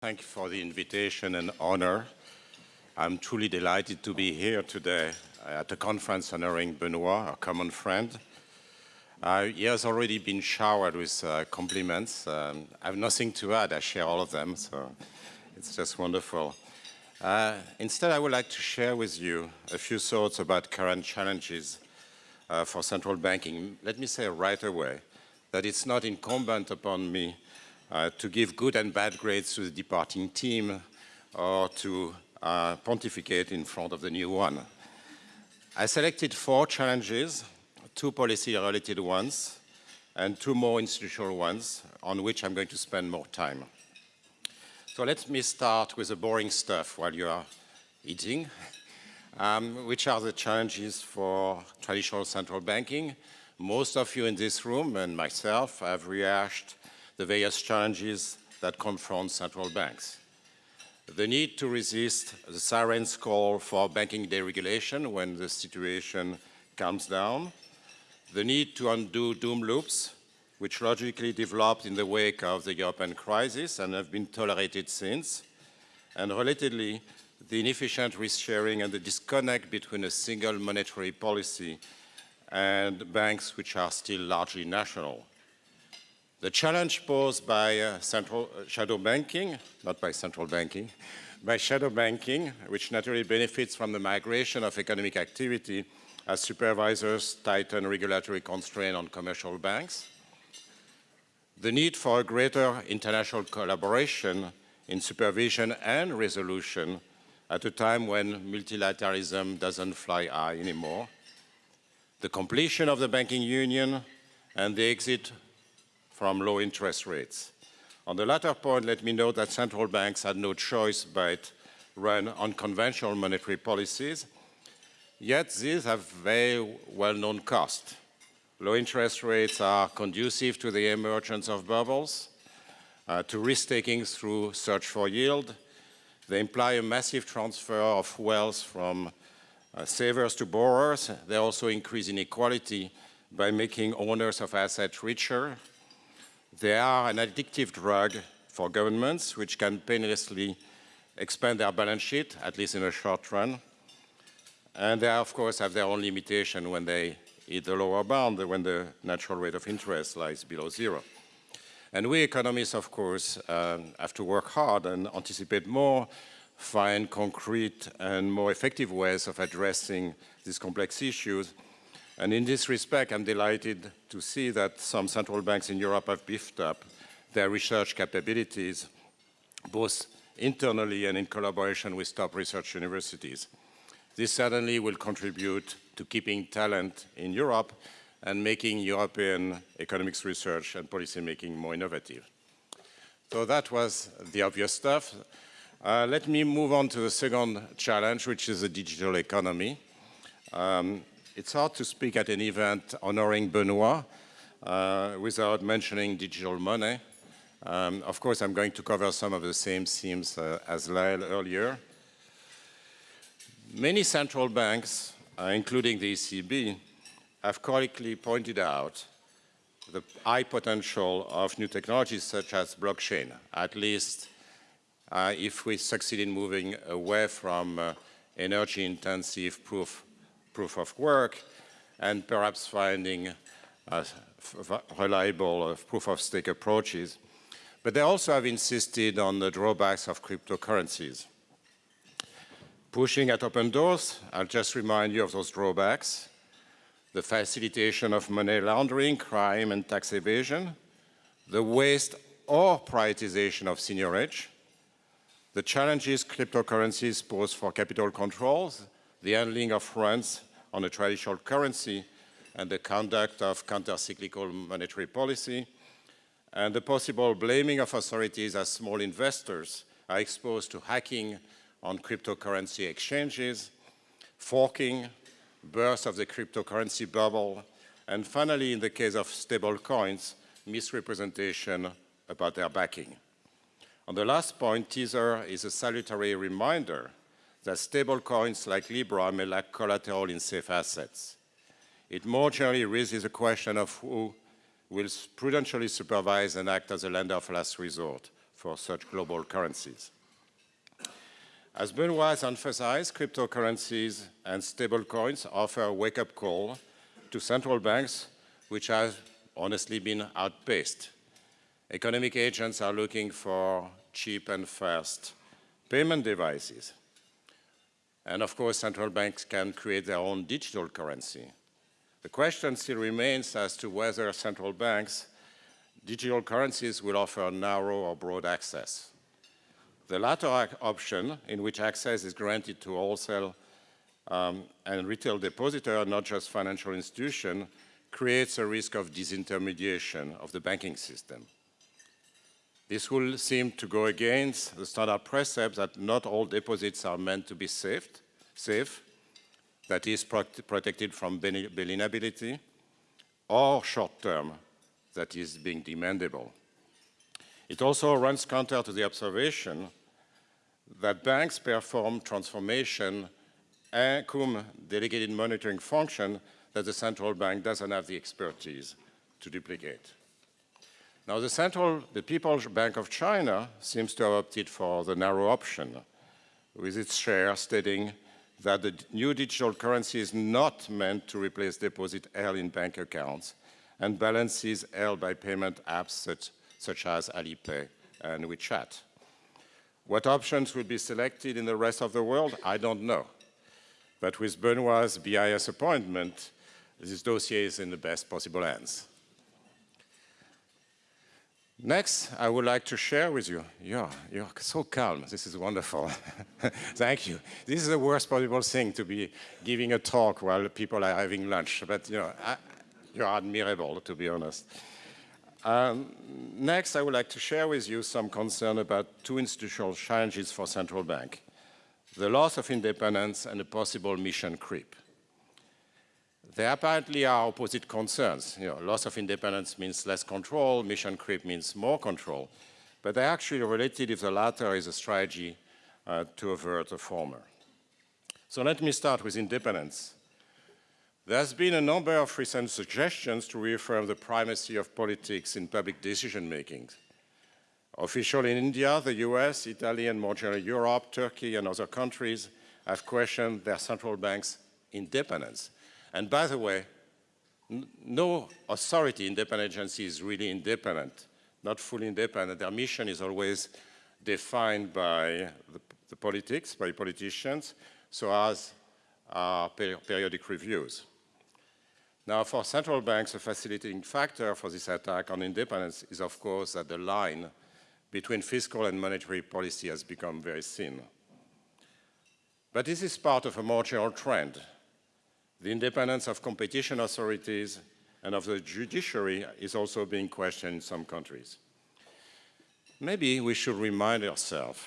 Thank you for the invitation and honor. I'm truly delighted to be here today at a conference honoring Benoit, a common friend. Uh, he has already been showered with uh, compliments. Um, I have nothing to add. I share all of them, so it's just wonderful. Uh, instead, I would like to share with you a few thoughts about current challenges uh, for central banking. Let me say right away that it's not incumbent upon me uh, to give good and bad grades to the departing team or to uh, pontificate in front of the new one. I selected four challenges, two policy-related ones, and two more institutional ones on which I'm going to spend more time. So let me start with the boring stuff while you are eating, um, which are the challenges for traditional central banking. Most of you in this room and myself have rehashed the various challenges that confront central banks. The need to resist the siren's call for banking deregulation when the situation calms down, the need to undo doom loops which logically developed in the wake of the European crisis and have been tolerated since, and relatedly, the inefficient risk sharing and the disconnect between a single monetary policy and banks which are still largely national. The challenge posed by uh, central uh, shadow banking, not by central banking, by shadow banking, which naturally benefits from the migration of economic activity as supervisors tighten regulatory constraint on commercial banks, the need for a greater international collaboration in supervision and resolution at a time when multilateralism doesn't fly high anymore, the completion of the banking union and the exit from low interest rates. On the latter point, let me note that central banks had no choice but run unconventional monetary policies, yet these have very well-known costs. Low interest rates are conducive to the emergence of bubbles, uh, to risk-taking through search for yield. They imply a massive transfer of wealth from uh, savers to borrowers. They also increase inequality by making owners of assets richer. They are an addictive drug for governments, which can painlessly expand their balance sheet, at least in the short run. And they, of course, have their own limitation when they hit the lower bound when the natural rate of interest lies below zero. And we economists, of course, uh, have to work hard and anticipate more, find concrete and more effective ways of addressing these complex issues. And in this respect, I'm delighted to see that some central banks in Europe have beefed up their research capabilities, both internally and in collaboration with top research universities. This certainly will contribute to keeping talent in Europe and making European economics research and policymaking more innovative. So that was the obvious stuff. Uh, let me move on to the second challenge, which is the digital economy. Um, it's hard to speak at an event honoring Benoit uh, without mentioning digital money. Um, of course, I'm going to cover some of the same themes uh, as Lyle earlier. Many central banks uh, including the ECB, have correctly pointed out the high potential of new technologies such as blockchain, at least uh, if we succeed in moving away from uh, energy-intensive proof, proof of work and perhaps finding reliable uh, proof-of-stake approaches. But they also have insisted on the drawbacks of cryptocurrencies. Pushing at open doors, I'll just remind you of those drawbacks. The facilitation of money laundering, crime and tax evasion, the waste or privatization of seigniorage, the challenges cryptocurrencies pose for capital controls, the handling of funds on a traditional currency, and the conduct of counter-cyclical monetary policy, and the possible blaming of authorities as small investors are exposed to hacking on cryptocurrency exchanges, forking, burst of the cryptocurrency bubble, and finally, in the case of stable coins, misrepresentation about their backing. On the last point, Tether is a salutary reminder that stable coins like Libra may lack collateral in safe assets. It more generally raises the question of who will prudentially supervise and act as a lender of last resort for such global currencies. As Benoit has emphasized, cryptocurrencies and stablecoins offer a wake-up call to central banks, which have honestly been outpaced. Economic agents are looking for cheap and fast payment devices. And of course, central banks can create their own digital currency. The question still remains as to whether central banks' digital currencies will offer narrow or broad access. The latter option, in which access is granted to wholesale um, and retail depositor, not just financial institution, creates a risk of disintermediation of the banking system. This will seem to go against the standard precept that not all deposits are meant to be saved, safe, that is protected from bail-inability, or short-term, that is being demandable. It also runs counter to the observation that banks perform transformation and cum delegated monitoring function that the central bank doesn't have the expertise to duplicate. Now the central, the People's Bank of China seems to have opted for the narrow option, with its share stating that the new digital currency is not meant to replace deposit held in bank accounts and balances held by payment apps such, such as Alipay and WeChat. What options will be selected in the rest of the world, I don't know. But with Benoit's BIS appointment, this dossier is in the best possible hands. Next, I would like to share with you, you're, you're so calm, this is wonderful. Thank you. This is the worst possible thing to be giving a talk while people are having lunch, but you know, I, you're admirable, to be honest. Um, next, I would like to share with you some concern about two institutional challenges for central bank, the loss of independence and a possible mission creep. There apparently are opposite concerns. You know, loss of independence means less control, mission creep means more control, but they're actually related if the latter is a strategy uh, to avert the former. So let me start with independence. There's been a number of recent suggestions to reaffirm the primacy of politics in public decision-making. Officials in India, the US, Italy, and more generally Europe, Turkey, and other countries have questioned their central bank's independence. And by the way, no authority independent agency is really independent, not fully independent. Their mission is always defined by the, the politics, by politicians, so as are per periodic reviews. Now, for central banks, a facilitating factor for this attack on independence is, of course, that the line between fiscal and monetary policy has become very thin. But this is part of a more general trend. The independence of competition authorities and of the judiciary is also being questioned in some countries. Maybe we should remind ourselves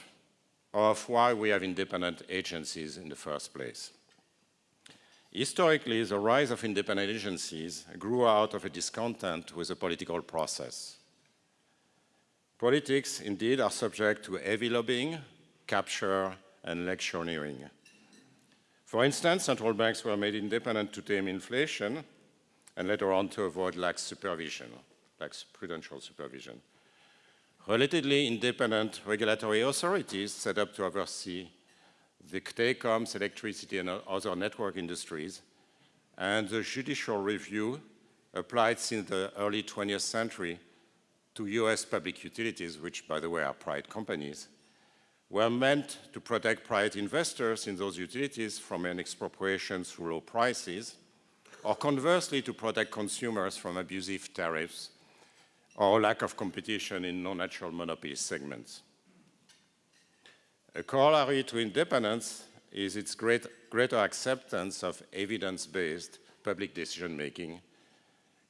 of why we have independent agencies in the first place. Historically, the rise of independent agencies grew out of a discontent with the political process. Politics, indeed, are subject to heavy lobbying, capture, and electioneering. For instance, central banks were made independent to tame inflation and later on to avoid lax supervision, lax prudential supervision. Relatively independent regulatory authorities set up to oversee the telecoms, electricity, and other network industries, and the judicial review applied since the early 20th century to US public utilities, which, by the way, are private companies, were meant to protect private investors in those utilities from an expropriation through low prices, or conversely, to protect consumers from abusive tariffs or lack of competition in non-natural monopoly segments. A corollary to independence is its great, greater acceptance of evidence-based public decision-making.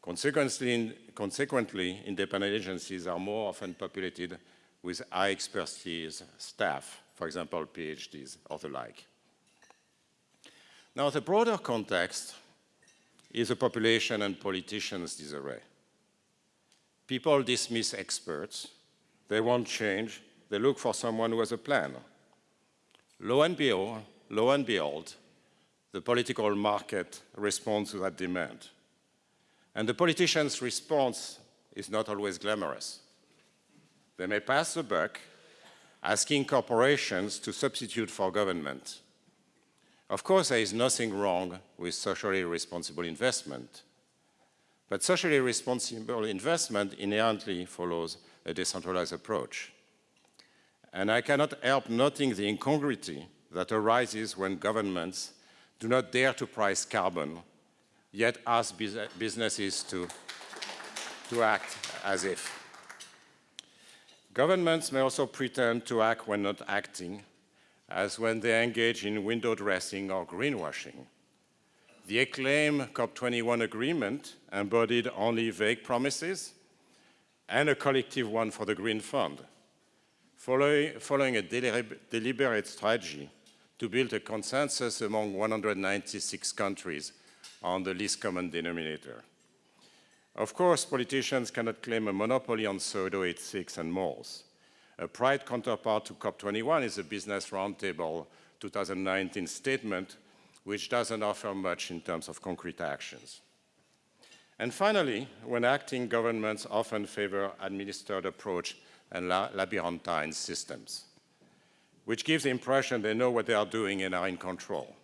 Consequently, consequently, independent agencies are more often populated with high expertise staff, for example, PhDs or the like. Now, the broader context is a population and politicians' disarray. People dismiss experts, they want change, they look for someone who has a plan. Lo and behold, lo and behold, the political market responds to that demand. And the politician's response is not always glamorous. They may pass the buck, asking corporations to substitute for government. Of course, there is nothing wrong with socially responsible investment. But socially responsible investment inherently follows a decentralized approach. And I cannot help noting the incongruity that arises when governments do not dare to price carbon, yet ask businesses to, to act as if. Governments may also pretend to act when not acting, as when they engage in window dressing or greenwashing. The acclaimed COP21 agreement embodied only vague promises and a collective one for the Green Fund, following, a deliberate strategy to build a consensus among 196 countries on the least common denominator. Of course, politicians cannot claim a monopoly on pseudo-ethics and morals. A pride counterpart to COP21 is the Business Roundtable 2019 statement, which doesn't offer much in terms of concrete actions. And finally, when acting, governments often favor administered approach and labyrinthine systems, which gives the impression they know what they are doing and are in control.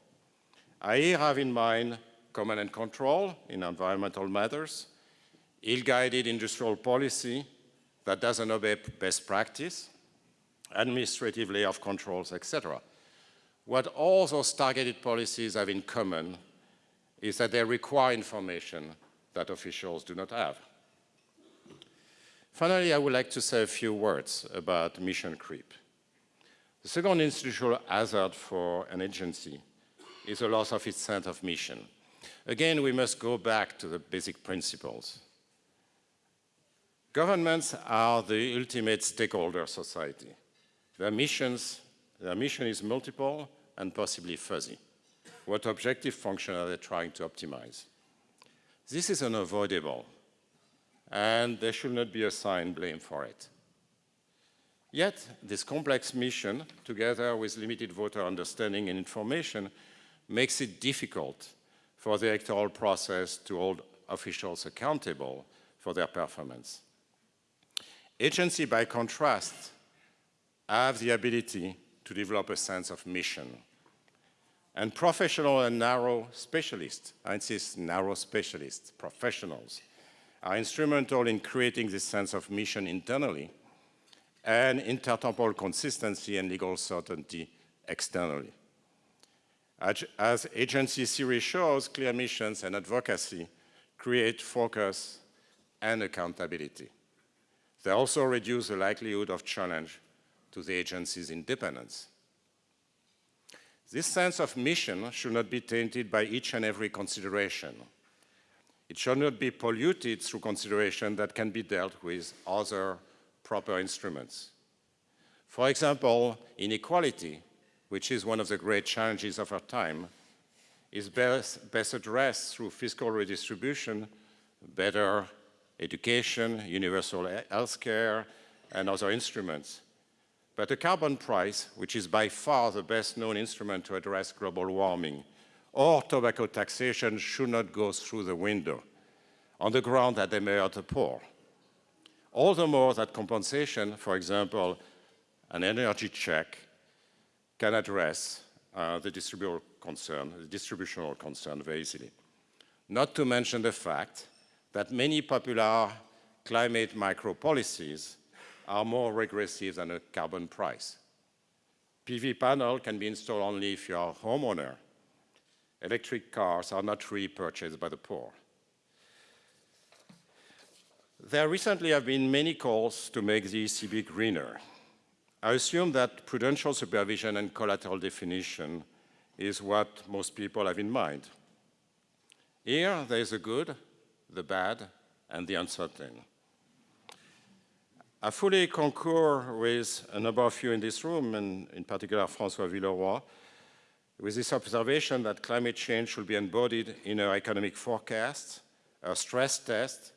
I have in mind command and control in environmental matters, ill-guided industrial policy that doesn't obey best practice, administrative layoff controls, etc. What all those targeted policies have in common is that they require information that officials do not have. Finally, I would like to say a few words about mission creep. The second institutional hazard for an agency is the loss of its sense of mission. Again, we must go back to the basic principles. Governments are the ultimate stakeholder society. Their, missions, their mission is multiple and possibly fuzzy. What objective function are they trying to optimize? This is unavoidable, and there should not be assigned blame for it. Yet, this complex mission, together with limited voter understanding and information, makes it difficult for the electoral process to hold officials accountable for their performance. Agency, by contrast, have the ability to develop a sense of mission. And professional and narrow specialists, I insist narrow specialists, professionals, are instrumental in creating this sense of mission internally and intertemporal consistency and legal certainty externally. As agency series shows, clear missions and advocacy create focus and accountability. They also reduce the likelihood of challenge to the agency's independence. This sense of mission should not be tainted by each and every consideration. It should not be polluted through consideration that can be dealt with other proper instruments. For example, inequality, which is one of the great challenges of our time, is best, best addressed through fiscal redistribution, better education, universal health care, and other instruments. But the carbon price, which is by far the best known instrument to address global warming, or tobacco taxation should not go through the window on the ground that they may hurt the poor. All the more that compensation, for example, an energy check, can address uh, the distributional concern, the distributional concern very easily. Not to mention the fact that many popular climate micro policies are more regressive than a carbon price. PV panel can be installed only if you are a homeowner. Electric cars are not really purchased by the poor. There recently have been many calls to make the ECB greener. I assume that prudential supervision and collateral definition is what most people have in mind. Here, there is a good, the bad, and the uncertain. I fully concur with a number of you in this room, and in particular François Villeroy, with this observation that climate change should be embodied in our economic forecasts, our stress test,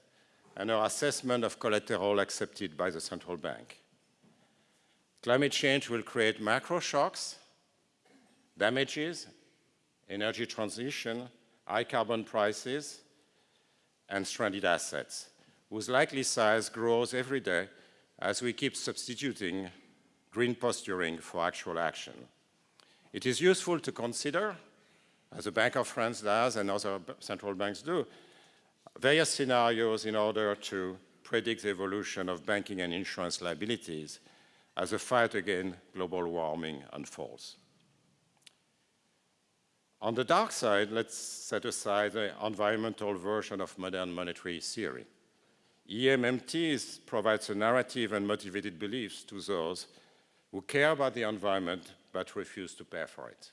and our assessment of collateral accepted by the central bank. Climate change will create macro shocks, damages, energy transition, high carbon prices, and stranded assets, whose likely size grows every day as we keep substituting green posturing for actual action. It is useful to consider, as the Bank of France does and other central banks do, various scenarios in order to predict the evolution of banking and insurance liabilities as the fight against global warming unfolds. On the dark side, let's set aside the environmental version of modern monetary theory. EMMT provides a narrative and motivated beliefs to those who care about the environment but refuse to pay for it.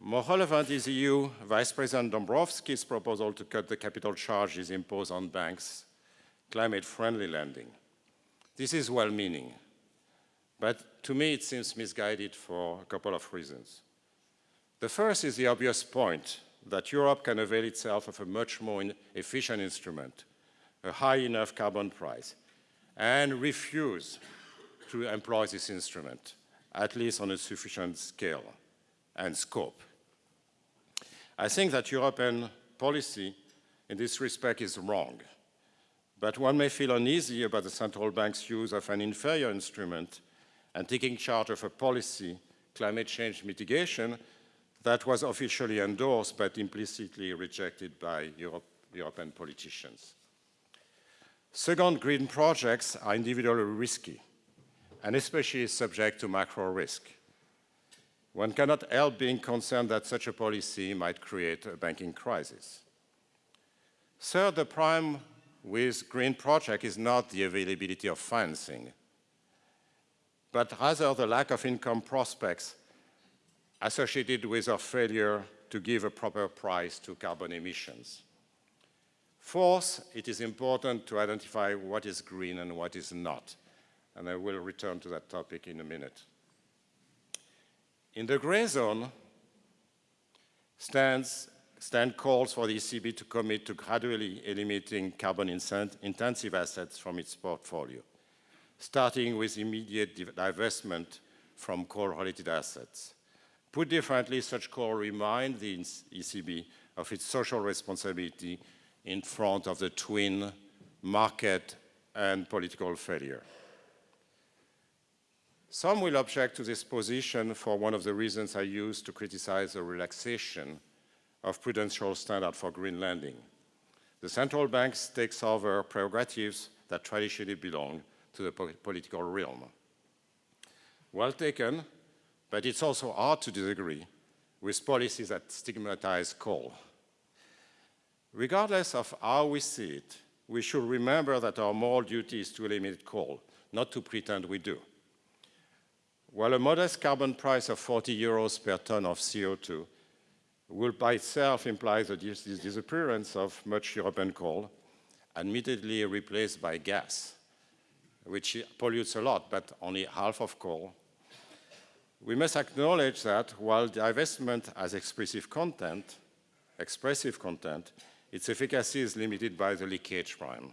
More relevant is EU Vice President Dombrovskis' proposal to cut the capital charges imposed on banks' climate-friendly lending. This is well-meaning, but to me it seems misguided for a couple of reasons. The first is the obvious point that Europe can avail itself of a much more efficient instrument, a high enough carbon price, and refuse to employ this instrument, at least on a sufficient scale and scope. I think that European policy in this respect is wrong, but one may feel uneasy about the central bank's use of an inferior instrument and taking charge of a policy, climate change mitigation, that was officially endorsed but implicitly rejected by Europe, European politicians. Second, green projects are individually risky and especially subject to macro risk. One cannot help being concerned that such a policy might create a banking crisis. Third, the prime with green project is not the availability of financing, but rather the lack of income prospects associated with our failure to give a proper price to carbon emissions. Fourth, it is important to identify what is green and what is not, and I will return to that topic in a minute. In the gray zone stands, stand calls for the ECB to commit to gradually eliminating carbon-intensive assets from its portfolio, starting with immediate divestment from coal-related assets. Put differently, such call remind the ECB of its social responsibility in front of the twin market and political failure. Some will object to this position for one of the reasons I used to criticize the relaxation of prudential standard for green lending. The central bank takes over prerogatives that traditionally belong to the political realm. Well taken, but it's also hard to disagree with policies that stigmatize coal. Regardless of how we see it, we should remember that our moral duty is to eliminate coal, not to pretend we do. While a modest carbon price of 40 euros per ton of CO2 will by itself imply the disappearance of much European coal, admittedly replaced by gas, which pollutes a lot, but only half of coal, we must acknowledge that while divestment has expressive content, expressive content, its efficacy is limited by the leakage prime.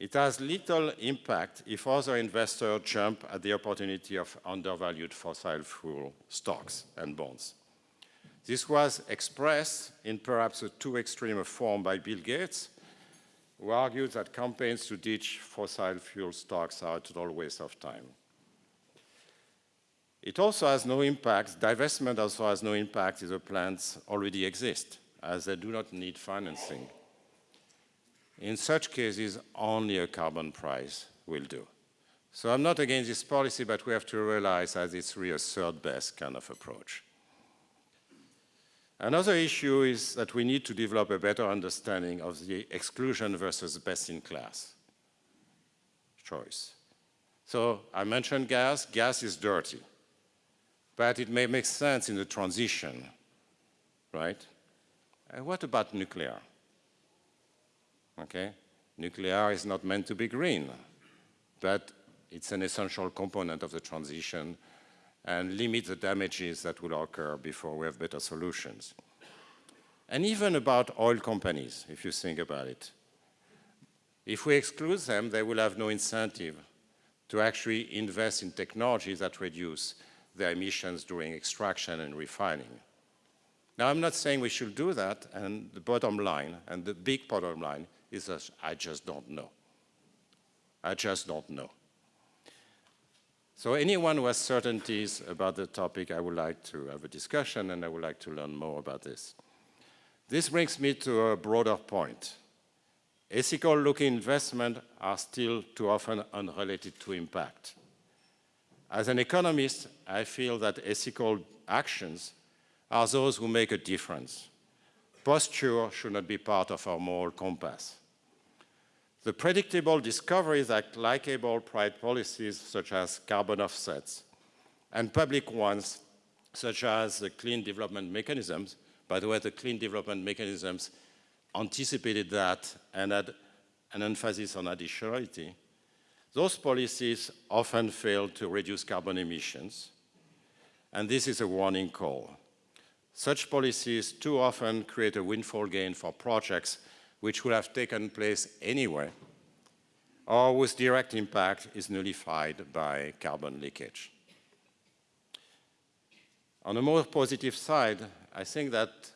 It has little impact if other investors jump at the opportunity of undervalued fossil fuel stocks and bonds. This was expressed in perhaps a too extreme a form by Bill Gates, who argued that campaigns to ditch fossil fuel stocks are a total waste of time. It also has no impact, divestment also has no impact if the plants already exist, as they do not need financing. In such cases, only a carbon price will do. So I'm not against this policy, but we have to realize that it's really a third best kind of approach. Another issue is that we need to develop a better understanding of the exclusion versus best-in-class choice. So I mentioned gas. Gas is dirty but it may make sense in the transition, right? And what about nuclear? Okay, nuclear is not meant to be green, but it's an essential component of the transition and limit the damages that will occur before we have better solutions. And even about oil companies, if you think about it. If we exclude them, they will have no incentive to actually invest in technologies that reduce their emissions during extraction and refining. Now, I'm not saying we should do that, and the bottom line, and the big bottom line, is that I just don't know. I just don't know. So anyone who has certainties about the topic, I would like to have a discussion and I would like to learn more about this. This brings me to a broader point. Ethical-looking investments are still too often unrelated to impact. As an economist, I feel that ethical actions are those who make a difference. Posture should not be part of our moral compass. The predictable discoveries that likable private policies such as carbon offsets and public ones such as the clean development mechanisms, by the way, the clean development mechanisms anticipated that and had an emphasis on additionality, those policies often fail to reduce carbon emissions, and this is a warning call. Such policies too often create a windfall gain for projects which would have taken place anyway, or whose direct impact is nullified by carbon leakage. On a more positive side, I think that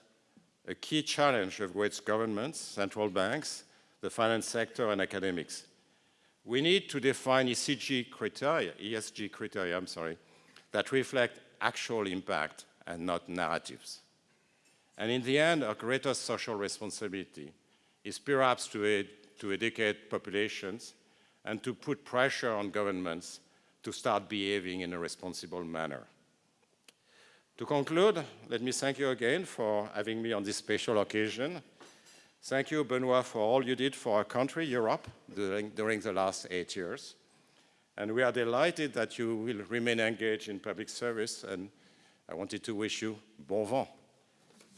a key challenge of which governments, central banks, the finance sector, and academics. We need to define ESG criteria, ESG criteria, I'm sorry, that reflect actual impact and not narratives. And in the end, our greatest social responsibility is perhaps to, ed to educate populations and to put pressure on governments to start behaving in a responsible manner. To conclude, let me thank you again for having me on this special occasion. Thank you, Benoit, for all you did for our country, Europe, during, during the last eight years. And we are delighted that you will remain engaged in public service, and I wanted to wish you bon vent.